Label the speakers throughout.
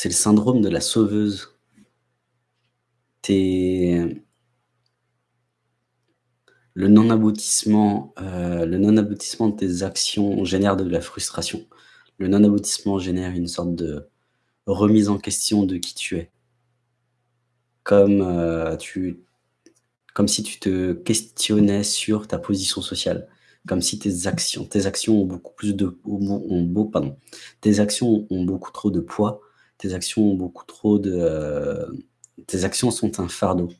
Speaker 1: C'est le syndrome de la sauveuse. Le non-aboutissement euh, non-aboutissement de tes actions génère de la frustration. Le non-aboutissement génère une sorte de remise en question de qui tu es. Comme, euh, tu comme si tu te questionnais sur ta position sociale, comme si tes actions tes actions ont beaucoup plus de pardon, tes actions ont beaucoup trop de poids, tes actions ont beaucoup trop de, euh, tes actions sont un fardeau.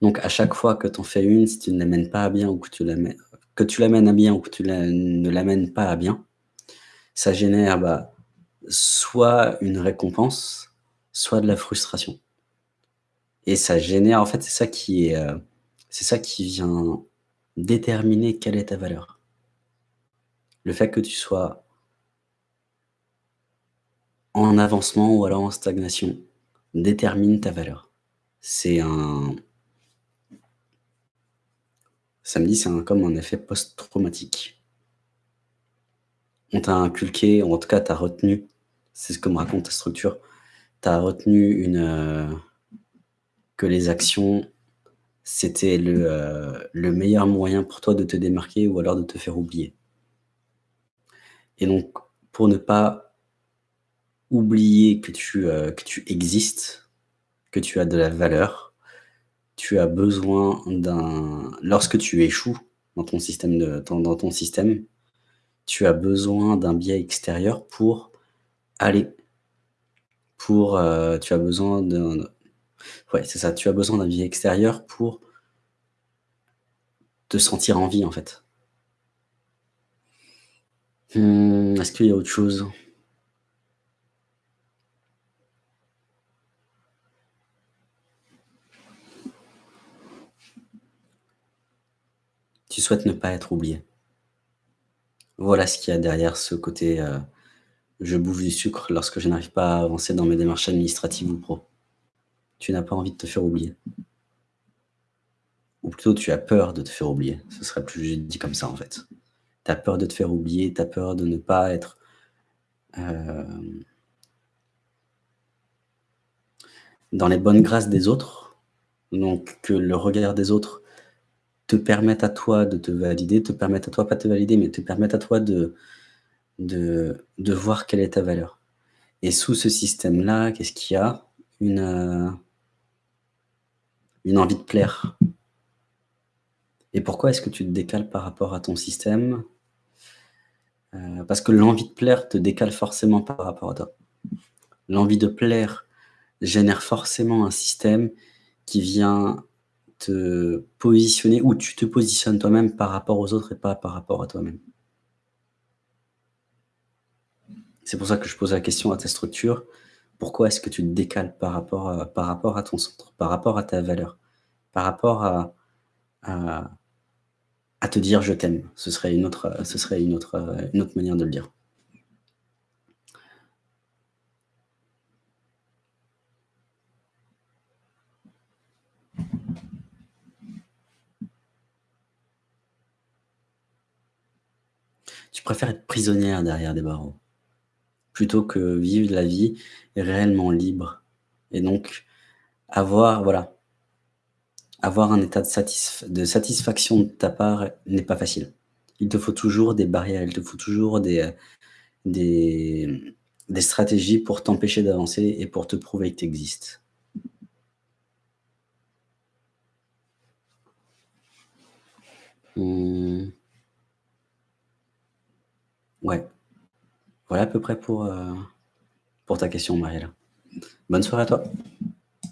Speaker 1: Donc à chaque fois que tu en fais une, si tu ne l'amènes pas à bien ou que tu l'amènes que tu l'amènes à bien ou que tu ne l'amènes pas à bien, ça génère, bah, soit une récompense, soit de la frustration. Et ça génère en fait, c'est ça qui est, euh, c'est ça qui vient déterminer quelle est ta valeur. Le fait que tu sois en avancement ou alors en stagnation détermine ta valeur. C'est un ça me dit, c'est comme un effet post-traumatique. On t'a inculqué, en tout cas, tu as retenu, c'est ce que me raconte ta structure, tu as retenu une, euh, que les actions, c'était le, euh, le meilleur moyen pour toi de te démarquer ou alors de te faire oublier. Et donc, pour ne pas oublier que tu, euh, que tu existes, que tu as de la valeur, tu as besoin d'un lorsque tu échoues dans ton système de dans ton système, tu as besoin d'un biais extérieur pour aller pour, heu, tu as besoin d'un ouais, c'est ça, tu as besoin d'un biais extérieur pour te sentir en vie, en fait. Mmh, est-ce qu'il y a autre chose? Tu souhaites ne pas être oublié. Voilà ce qu'il y a derrière ce côté, heu, je bouffe du sucre lorsque je n'arrive pas à avancer dans mes démarches administratives ou pro. Tu n'as pas envie de te faire oublier. Ou plutôt tu as peur de te faire oublier, ce serait plus dit comme ça en fait. Tu as peur de te faire oublier, tu as peur de ne pas être, hem dans les bonnes grâces des autres, donc que le regard des autres te permettent à toi de te valider, te permettent à toi, pas te valider, mais te permettent à toi de de de voir quelle est ta valeur. Et sous ce système-là, qu'est-ce qu'il y a? Une, heu une envie de plaire. Et pourquoi est-ce que tu te décales par rapport à ton système? Heu, parce que l'envie de plaire te décale forcément par rapport à toi. L'envie de plaire génère forcément un système qui vient te positionner ou tu te positionnes toi-même par rapport aux autres et pas par rapport à toi-même. C'est pour ça que je pose la question à ta structure. Pourquoi est-ce que tu te décales par rapport à par rapport à ton centre, par rapport à ta valeur, par rapport à à à te dire: «Je t'aime». Ce serait ce serait une autre manière de le dire. Tu préfères être prisonnière derrière des barreaux, plutôt que vivre la vie réellement libre et donc avoir voilà avoir un état de satisf de satisfaction de ta part n'est pas facile. Il te faut toujours des barrières, il te faut toujours des, heu, des, des stratégies pour t'empêcher d'avancer et pour te prouver que tu existes. Mmh. Ouais. Voilà à peu près pour, heu, pour ta question, Marielle. Bonne soirée à toi.